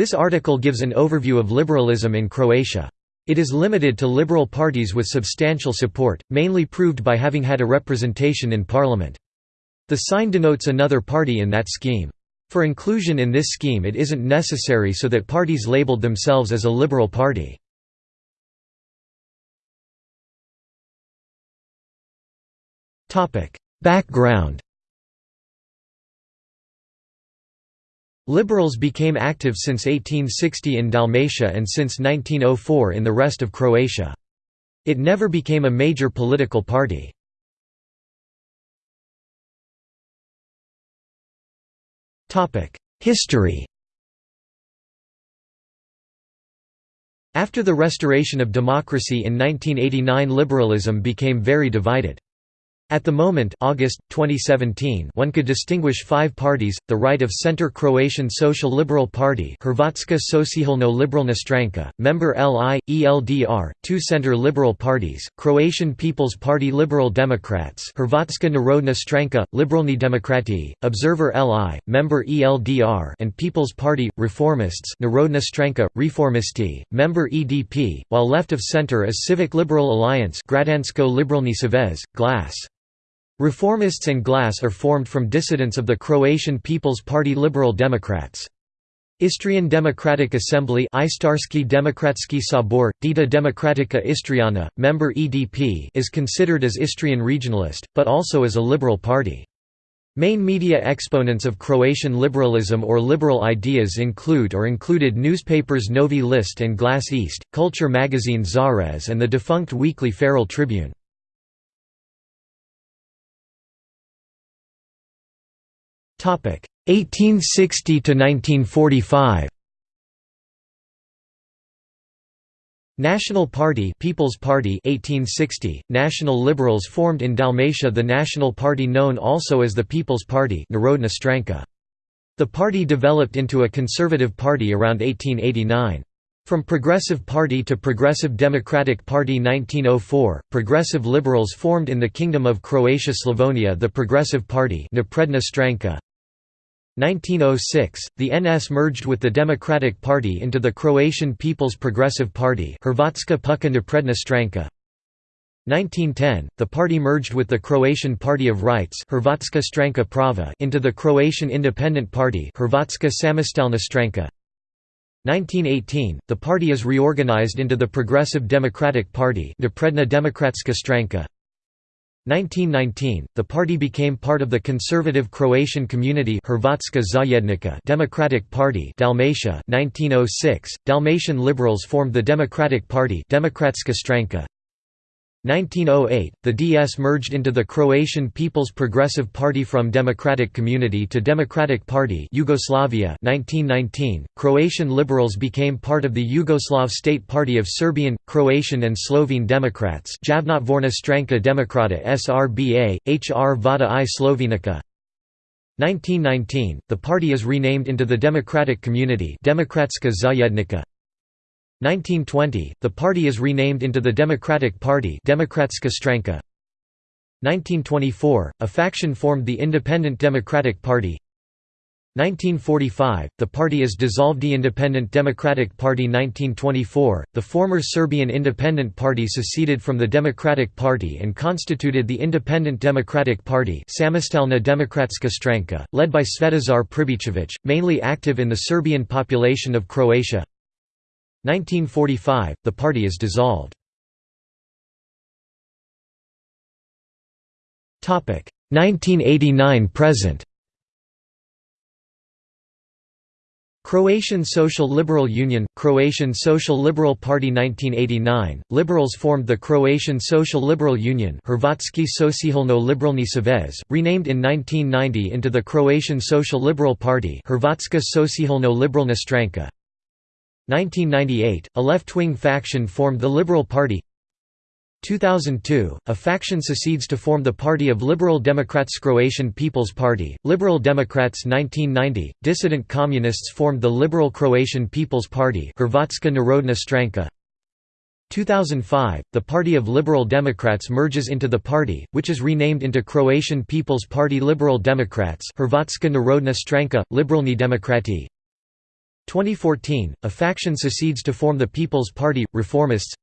This article gives an overview of liberalism in Croatia. It is limited to liberal parties with substantial support, mainly proved by having had a representation in parliament. The sign denotes another party in that scheme. For inclusion in this scheme it isn't necessary so that parties labeled themselves as a liberal party. Background Liberals became active since 1860 in Dalmatia and since 1904 in the rest of Croatia. It never became a major political party. History After the restoration of democracy in 1989 liberalism became very divided. At the moment August, 2017, one could distinguish five parties, the right-of-center Croatian Social Liberal Party Hrvatska Socijalno Liberalna Stranka, member LI, ELDR, two center liberal parties, Croatian People's Party Liberal Democrats Hrvatska Narodna Stranka, Liberalni Demokrati, Observer LI, member ELDR and People's Party, Reformists Narodna Stranka, Reformisti, member EDP, while left of center is Civic Liberal Alliance Građansko Liberalni Savez, GLAS. Reformists and GLAS are formed from dissidents of the Croatian People's Party Liberal Democrats. Istrian Democratic Assembly Istarski Demokratski Sabor, Dieta Democratica Istriana, member EDP is considered as Istrian regionalist, but also as a liberal party. Main media exponents of Croatian liberalism or liberal ideas include or included newspapers Novi List and Glas Istre, culture magazine Zarez and the defunct weekly Feral Tribune. 1860 to 1945 National Party People's Party 1860 National Liberals formed in Dalmatia the National Party known also as the People's Party Narodna Stranka. The party developed into a conservative party around 1889 from Progressive Party to Progressive Democratic Party 1904, Progressive Liberals formed in the Kingdom of Croatia Slavonia the Progressive Party Stranka 1906, the NS merged with the Democratic Party into the Croatian People's Progressive Party Hrvatska Pučka Napredna Stranka. 1910, the party merged with the Croatian Party of Rights Hrvatska Stranka Prava into the Croatian Independent Party Hrvatska Samostalna Stranka. 1918, the party is reorganized into the Progressive Democratic Party Napredna Demokratska Stranka. 1919, the party became part of the conservative Croatian community Hrvatska Zajednica Democratic Party Dalmatia. 1906, Dalmatian liberals formed the Democratic Party Demokratska Stranka 1908, the DS merged into the Croatian People's Progressive Party from Democratic Community to Democratic Party Yugoslavia 1919, Croatian liberals became part of the Yugoslav State Party of Serbian, Croatian and Slovene Democrats Javnotvorna Stranka Demokrata SRBA, HR Vada i Slovenica. 1919, the party is renamed into the Democratic Community Demokratska Zajednica 1920, the party is renamed into the Democratic Party Demokratska Stranka. 1924, a faction formed the Independent Democratic Party. 1945, the party is dissolved The Independent Democratic Party. 1924, the former Serbian Independent Party seceded from the Democratic Party and constituted the Independent Democratic Party Samostalna Demokratska Stranka, led by Svetozar Pribicevic, mainly active in the Serbian population of Croatia 1945, the party is dissolved. 1989–present Croatian Social Liberal Union – Croatian Social Liberal Party 1989, Liberals formed the Croatian Social Liberal Union Hrvatski Socijalno Liberalni Savez, renamed in 1990 into the Croatian Social Liberal Party Hrvatska Socijalno Liberalna Stranka 1998, a left-wing faction formed the Liberal Party. 2002, a faction secedes to form the Party of Liberal Democrats Croatian People's Party, Liberal Democrats 1990, dissident communists formed the Liberal Croatian People's Party Hrvatska Narodna Stranka. 2005, the Party of Liberal Democrats merges into the party, which is renamed into Croatian People's Party Liberal Democrats Hrvatska Narodna Stranka, Liberalni Demokrati 2014, a faction secedes to form the People's Party, Reformists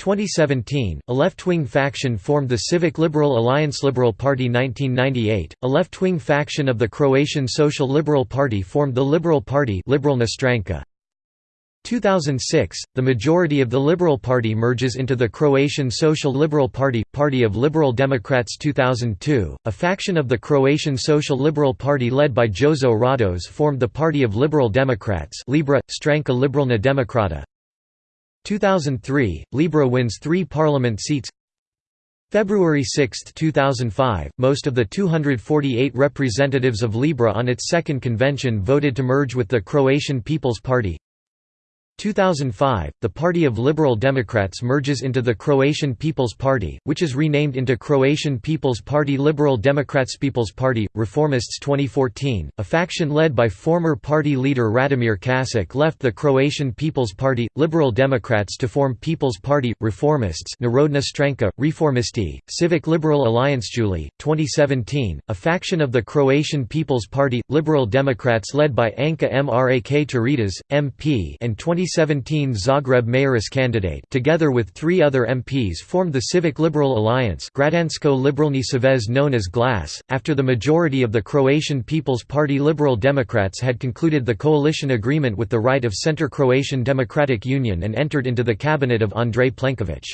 2017, a left-wing faction formed the Civic Liberal Alliance Liberal Party 1998, a left-wing faction of the Croatian Social Liberal Party formed the Liberal Party Liberalna Stranka. 2006, the majority of the Liberal Party merges into the Croatian Social Liberal Party, Party of Liberal Democrats 2002, a faction of the Croatian Social Liberal Party led by Jozo Radoš formed the Party of Liberal Democrats Libra, Stranka Liberalna Demokrata. 2003, Libra wins three parliament seats. February 6, 2005, most of the 248 representatives of Libra on its second convention voted to merge with the Croatian People's Party 2005, the Party of Liberal Democrats merges into the Croatian People's Party, which is renamed into Croatian People's Party Liberal Democrats People's Party, Reformists 2014, a faction led by former party leader Radimir Čačić left the Croatian People's Party, Liberal Democrats to form People's Party, Reformists Narodna Stranka, Reformisti, Civic Liberal Alliance July, 2017, a faction of the Croatian People's Party, Liberal Democrats led by Anka Mrak Taritaš, MP and 20 2017 Zagreb Mayoris candidate together with three other MPs formed the Civic Liberal Alliance Građansko Liberalni Savez known as GLAS, after the majority of the Croatian People's Party Liberal Democrats had concluded the coalition agreement with the right of Centre Croatian Democratic Union and entered into the cabinet of Andrej Plenković.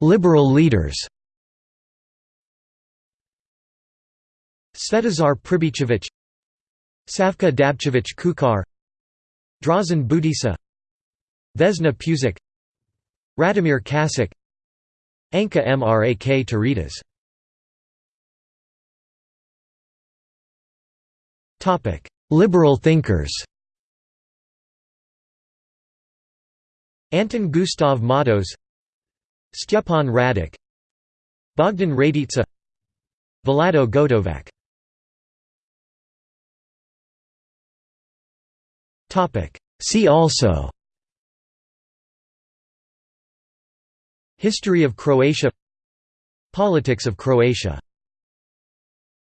Liberal leaders Svetozar Pribicevic Savka Dabčević Kučar Dražen Budisa Vesna Pusic Radimir Čačić Anka Mrak Taritaš Liberal thinkers. Antun Gustav Matoš Stjepan Radic Bogdan Radica Vlado Gotovac See also. History of Croatia. Politics of Croatia